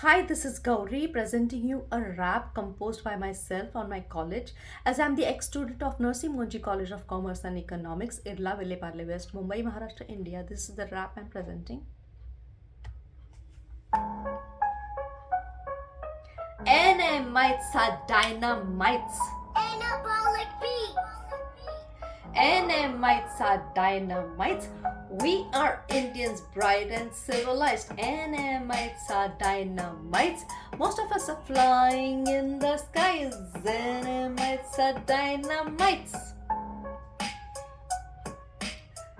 Hi, this is Gauri presenting you a rap composed by myself on my college as I'm the ex-student of Nursing Monji College of Commerce and Economics, Irla Villeparle West, Mumbai, Maharashtra, India. This is the rap I'm presenting. Namites are dynamites. Namites are dynamites. We are Indians, bright and civilized. Namites are dynamites. Most of us are flying in the skies. Namites are dynamites.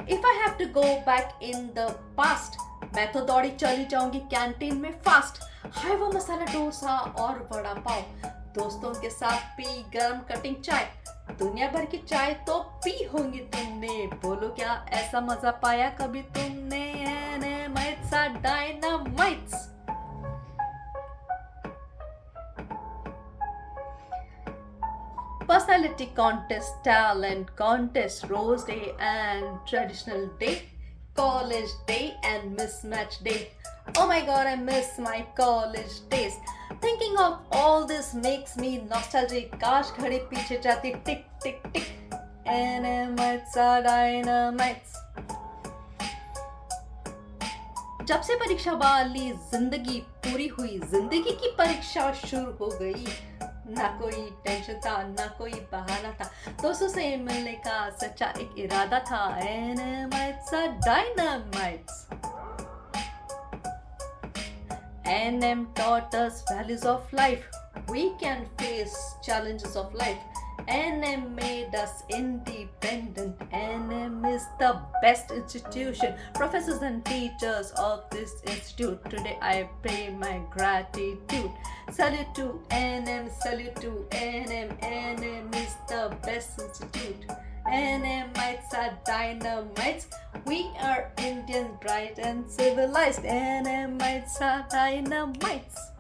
If I have to go back in the past, मैं तो दौड़ी चली जाऊँगी canteen में fast हाय वो मसाला डोसा और वड़ा पाव दोस्तों के साथ पी गरम कटिंग चाय दुनिया भर की चाय तो पी होंगी तुमने बोलो क्या ऐसा मज़ा पाया कभी तुमने dynamites dynamites personality contest, talent contest, rose day and traditional day, college day and mismatch day. Oh my god, I miss my college days. Thinking of all this makes me nostalgic. काश घड़ी पीछे जाती tick tick tick. Animates are dynamites जब से परीक्षा वाली ज़िंदगी पूरी हुई, ज़िंदगी की परीक्षा शुरू हो गई। ना कोई टेंशन था, ना कोई बहाना था। दोस्तों से मिलने का सच्चा एक इरादा था। Animates are dynamites N M thoughts values of life we can face challenges of life N M us independent. NM is the best institution. Professors and teachers of this institute. Today I pay my gratitude. Salute to NM, salute to NM. NM is the best institute. NMites are dynamites. We are Indians, bright and civilized. NMites are dynamites.